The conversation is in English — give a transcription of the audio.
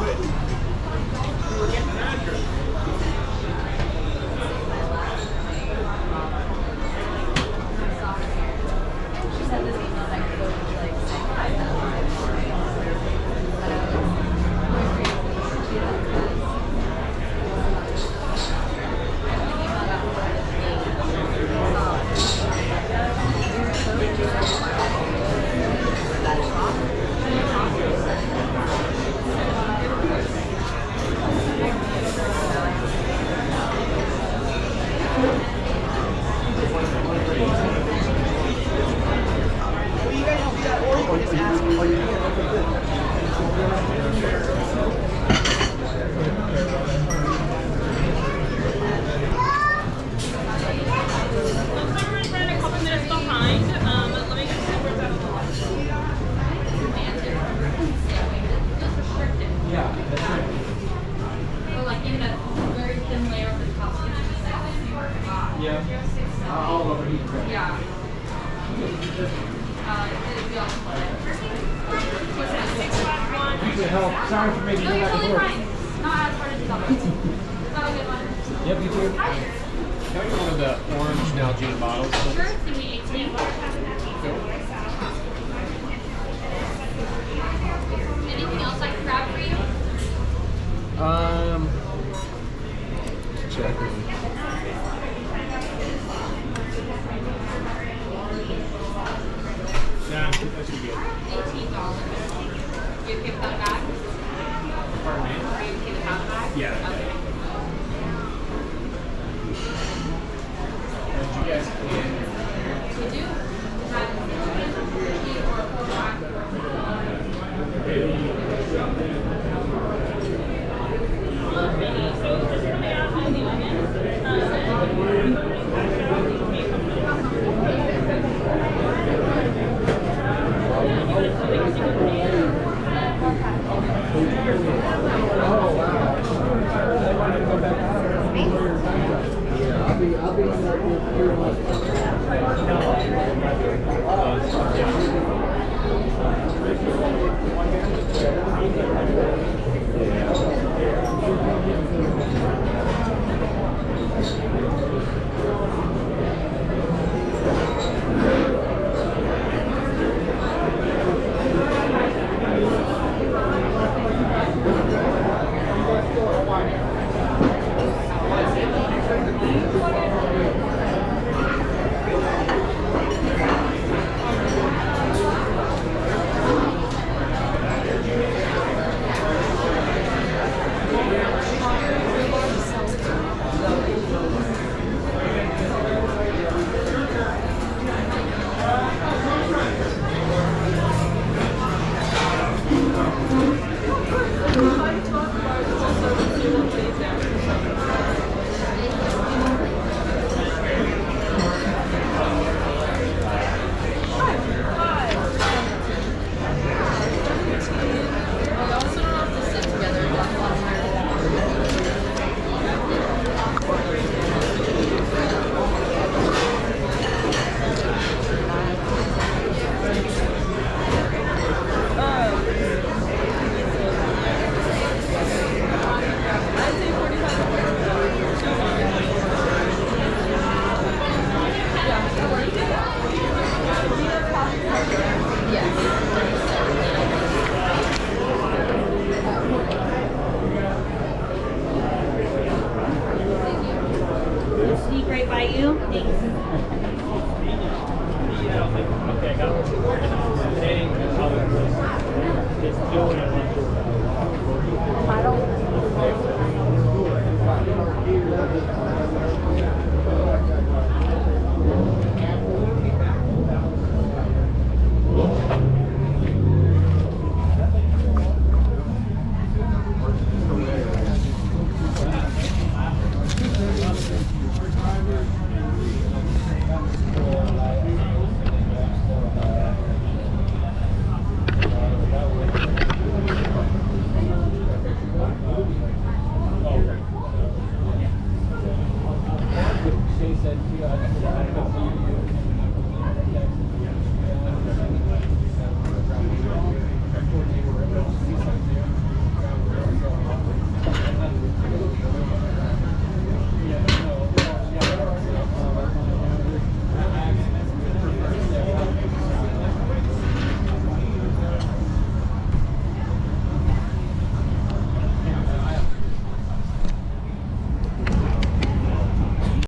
quit. uh, all over here. Ukraine. Yeah. Uh, help. Sorry for making no, you're totally fine. Not as hard as you thought. not a good one? Yep, you too. Can I get one of the orange Nalgene bottles? Sure, it's going to be 18. eat right by you. Thanks.